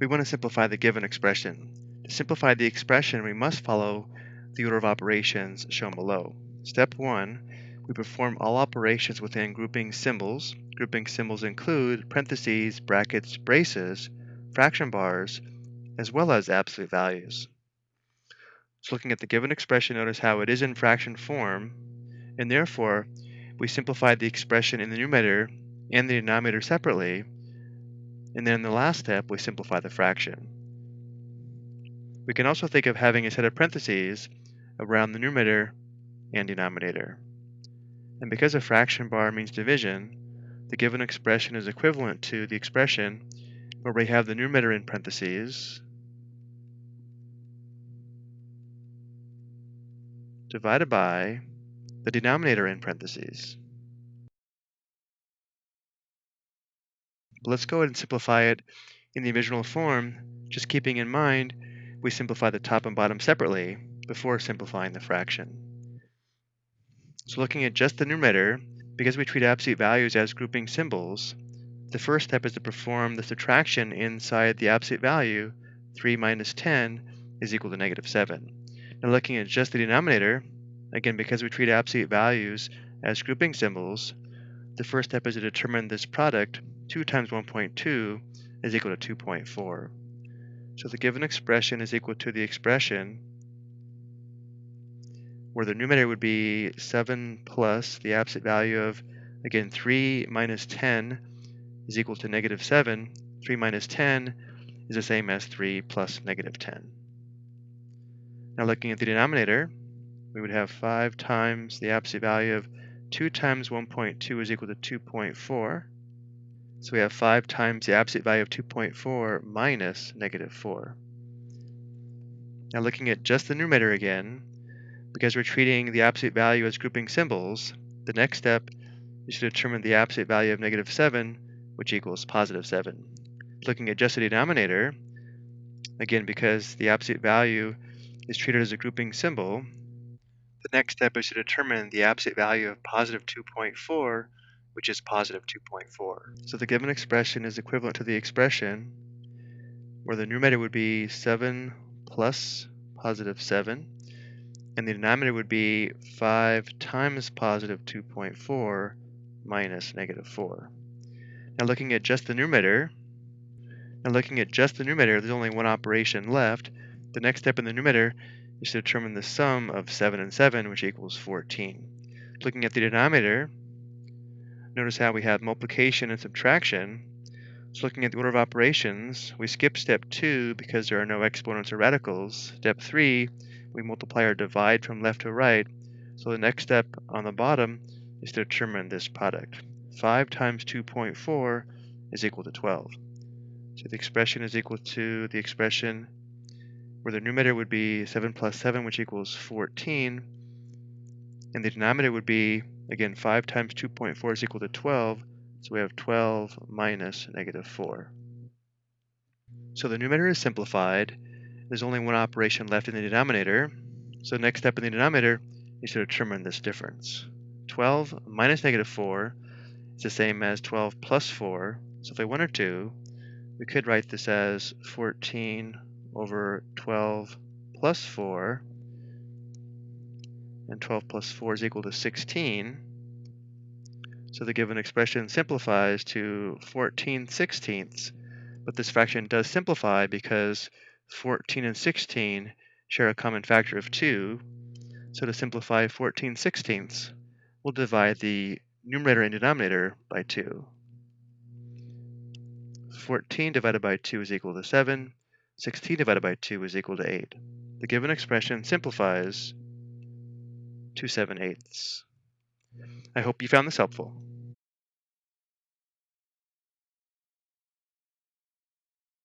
we want to simplify the given expression. To simplify the expression, we must follow the order of operations shown below. Step 1, we perform all operations within grouping symbols. Grouping symbols include parentheses, brackets, braces, fraction bars, as well as absolute values. So looking at the given expression, notice how it is in fraction form, and therefore we simplify the expression in the numerator and the denominator separately, and then in the last step we simplify the fraction. We can also think of having a set of parentheses around the numerator and denominator. And because a fraction bar means division, the given expression is equivalent to the expression where we have the numerator in parentheses divided by the denominator in parentheses. But let's go ahead and simplify it in the original form, just keeping in mind we simplify the top and bottom separately before simplifying the fraction. So looking at just the numerator, because we treat absolute values as grouping symbols, the first step is to perform the subtraction inside the absolute value, 3 minus 10 is equal to negative 7. Now looking at just the denominator, again because we treat absolute values as grouping symbols, the first step is to determine this product 2 times 1.2 is equal to 2.4. So the given expression is equal to the expression where the numerator would be 7 plus the absolute value of, again, 3 minus 10 is equal to negative 7. 3 minus 10 is the same as 3 plus negative 10. Now looking at the denominator, we would have 5 times the absolute value of 2 times 1.2 is equal to 2.4. So we have 5 times the absolute value of 2.4 minus negative 4. Now looking at just the numerator again, because we're treating the absolute value as grouping symbols, the next step is to determine the absolute value of negative 7, which equals positive 7. Looking at just the denominator, again because the absolute value is treated as a grouping symbol, the next step is to determine the absolute value of positive 2.4 which is positive 2.4. So the given expression is equivalent to the expression where the numerator would be 7 plus positive 7, and the denominator would be 5 times positive 2.4 minus negative 4. Now looking at just the numerator, now looking at just the numerator, there's only one operation left. The next step in the numerator is to determine the sum of 7 and 7, which equals 14. Looking at the denominator, Notice how we have multiplication and subtraction. So looking at the order of operations, we skip step 2 because there are no exponents or radicals. Step 3, we multiply or divide from left to right. So the next step on the bottom is to determine this product. 5 times 2.4 is equal to 12. So the expression is equal to the expression where the numerator would be 7 plus 7, which equals 14, and the denominator would be Again, 5 times 2.4 is equal to 12, so we have 12 minus negative 4. So the numerator is simplified. There's only one operation left in the denominator. So the next step in the denominator is to determine this difference. 12 minus negative 4 is the same as 12 plus 4. So if I wanted to, we could write this as 14 over 12 plus 4 and 12 plus 4 is equal to 16. So the given expression simplifies to 14 sixteenths, but this fraction does simplify because 14 and 16 share a common factor of 2. So to simplify 14 sixteenths, we'll divide the numerator and denominator by 2. 14 divided by 2 is equal to 7. 16 divided by 2 is equal to 8. The given expression simplifies to 7 eighths. I hope you found this helpful.